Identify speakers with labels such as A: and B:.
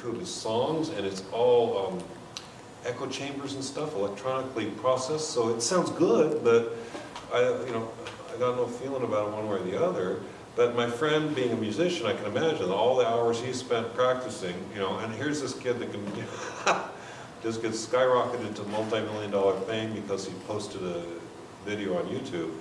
A: two his songs, and it's all um, echo chambers and stuff, electronically processed, so it sounds good, but I, you know, I got no feeling about it one way or the other. But my friend, being a musician, I can imagine all the hours he spent practicing, you know, and here's this kid that can just get skyrocketed to multi-million dollar fame because he posted a video on YouTube.